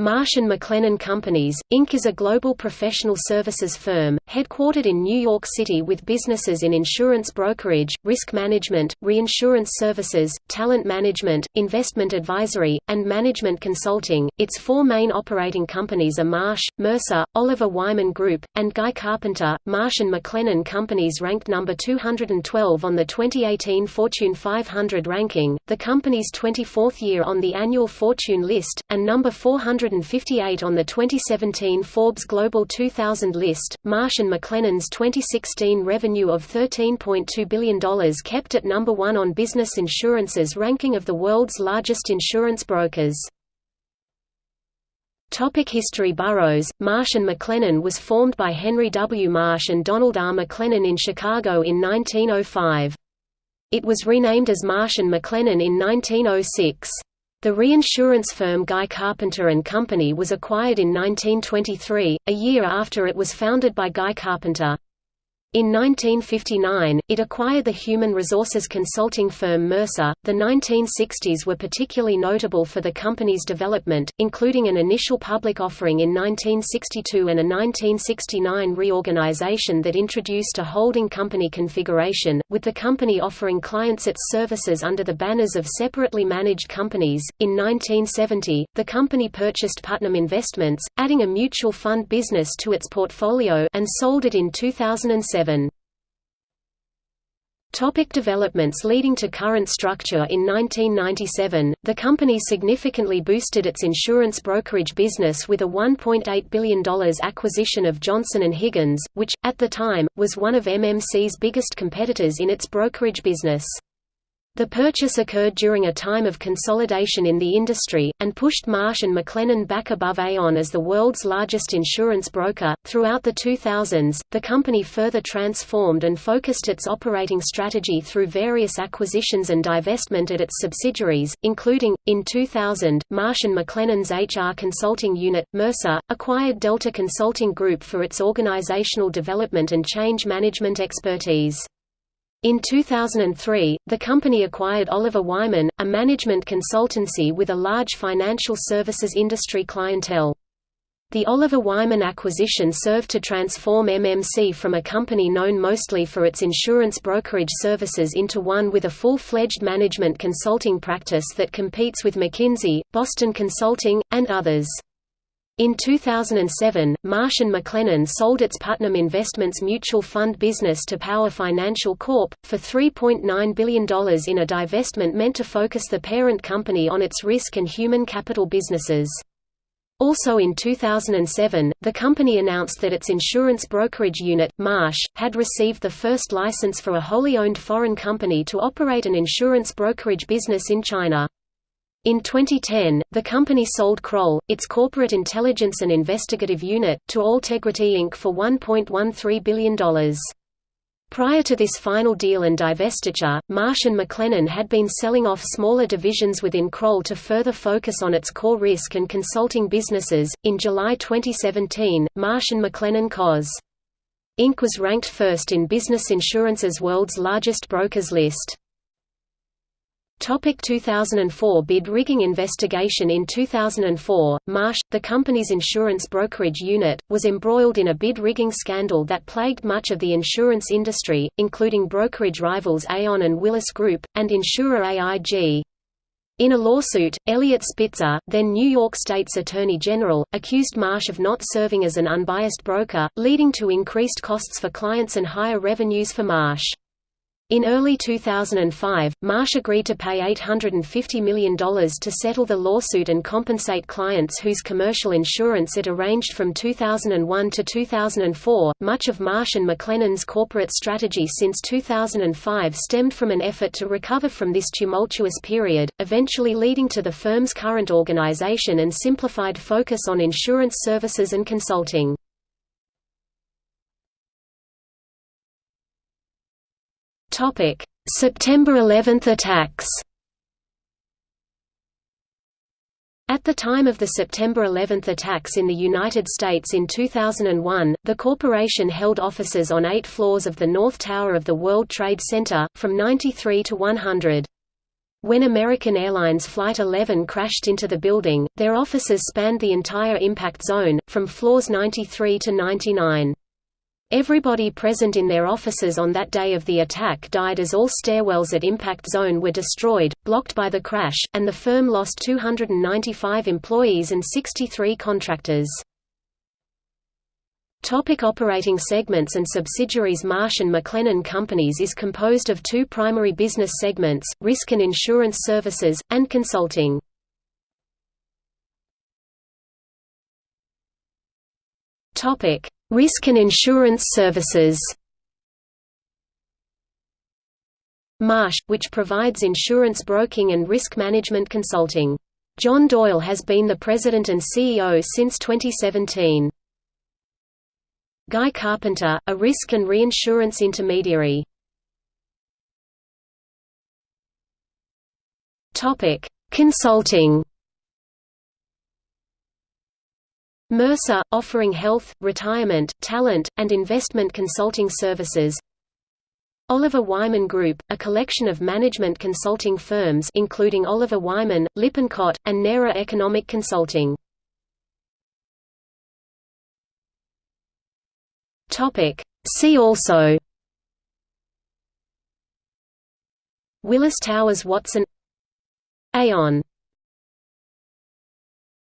Marsh & McLennan Companies, Inc. is a global professional services firm, headquartered in New York City with businesses in insurance brokerage, risk management, reinsurance services, talent management, investment advisory, and management consulting. Its four main operating companies are Marsh, Mercer, Oliver Wyman Group, and Guy Carpenter. Marsh & McLennan Companies ranked number 212 on the 2018 Fortune 500 ranking, the company's 24th year on the annual Fortune list, and number 400 158 on the 2017 Forbes Global 2000 list. Marsh & McLennan's 2016 revenue of $13.2 billion kept it number one on Business Insurance's ranking of the world's largest insurance brokers. Topic History Burrows, Marsh & McLennan was formed by Henry W. Marsh and Donald R. McLennan in Chicago in 1905. It was renamed as Marsh & McLennan in 1906. The reinsurance firm Guy Carpenter & Company was acquired in 1923, a year after it was founded by Guy Carpenter. In 1959, it acquired the human resources consulting firm Mercer. The 1960s were particularly notable for the company's development, including an initial public offering in 1962 and a 1969 reorganization that introduced a holding company configuration, with the company offering clients its services under the banners of separately managed companies. In 1970, the company purchased Putnam Investments, adding a mutual fund business to its portfolio and sold it in 2007. Topic developments leading to current structure In 1997, the company significantly boosted its insurance brokerage business with a $1.8 billion acquisition of Johnson & Higgins, which, at the time, was one of MMC's biggest competitors in its brokerage business. The purchase occurred during a time of consolidation in the industry, and pushed Marsh & McLennan back above Aon as the world's largest insurance broker. Throughout the 2000s, the company further transformed and focused its operating strategy through various acquisitions and divestment at its subsidiaries, including, in 2000, Marsh & McLennan's HR consulting unit, Mercer, acquired Delta Consulting Group for its organizational development and change management expertise. In 2003, the company acquired Oliver Wyman, a management consultancy with a large financial services industry clientele. The Oliver Wyman acquisition served to transform MMC from a company known mostly for its insurance brokerage services into one with a full-fledged management consulting practice that competes with McKinsey, Boston Consulting, and others. In 2007, Marsh & McLennan sold its Putnam Investments mutual fund business to Power Financial Corp. for $3.9 billion in a divestment meant to focus the parent company on its risk and human capital businesses. Also in 2007, the company announced that its insurance brokerage unit, Marsh, had received the first license for a wholly owned foreign company to operate an insurance brokerage business in China. In 2010, the company sold Kroll, its corporate intelligence and investigative unit, to Altegrity Inc. for $1.13 billion. Prior to this final deal and divestiture, Marsh & McLennan had been selling off smaller divisions within Kroll to further focus on its core risk and consulting businesses. In July 2017, Marsh & McLennan Cos. Inc. was ranked first in Business Insurance's World's Largest Brokers list. Topic 2004 Bid rigging investigation In 2004, Marsh, the company's insurance brokerage unit, was embroiled in a bid rigging scandal that plagued much of the insurance industry, including brokerage rivals Aon and Willis Group, and insurer AIG. In a lawsuit, Eliot Spitzer, then New York State's Attorney General, accused Marsh of not serving as an unbiased broker, leading to increased costs for clients and higher revenues for Marsh. In early 2005, Marsh agreed to pay $850 million to settle the lawsuit and compensate clients whose commercial insurance it arranged from 2001 to 2004. Much of Marsh and McLennan's corporate strategy since 2005 stemmed from an effort to recover from this tumultuous period, eventually leading to the firm's current organization and simplified focus on insurance services and consulting. September 11 attacks. At the time of the September 11 attacks in the United States in 2001, the corporation held offices on eight floors of the North Tower of the World Trade Center, from 93 to 100. When American Airlines Flight 11 crashed into the building, their offices spanned the entire impact zone, from floors 93 to 99. Everybody present in their offices on that day of the attack died as all stairwells at impact zone were destroyed, blocked by the crash, and the firm lost 295 employees and 63 contractors. Topic operating segments and subsidiaries Marsh & McLennan Companies is composed of two primary business segments, risk and insurance services, and consulting. Risk and insurance services Marsh, which provides insurance broking and risk management consulting. John Doyle has been the president and CEO since 2017. Guy Carpenter, a risk and reinsurance intermediary. Consulting Mercer, offering health, retirement, talent, and investment consulting services. Oliver Wyman Group, a collection of management consulting firms including Oliver Wyman, Lippincott, and NERA Economic Consulting. See also. Willis Towers Watson. Aon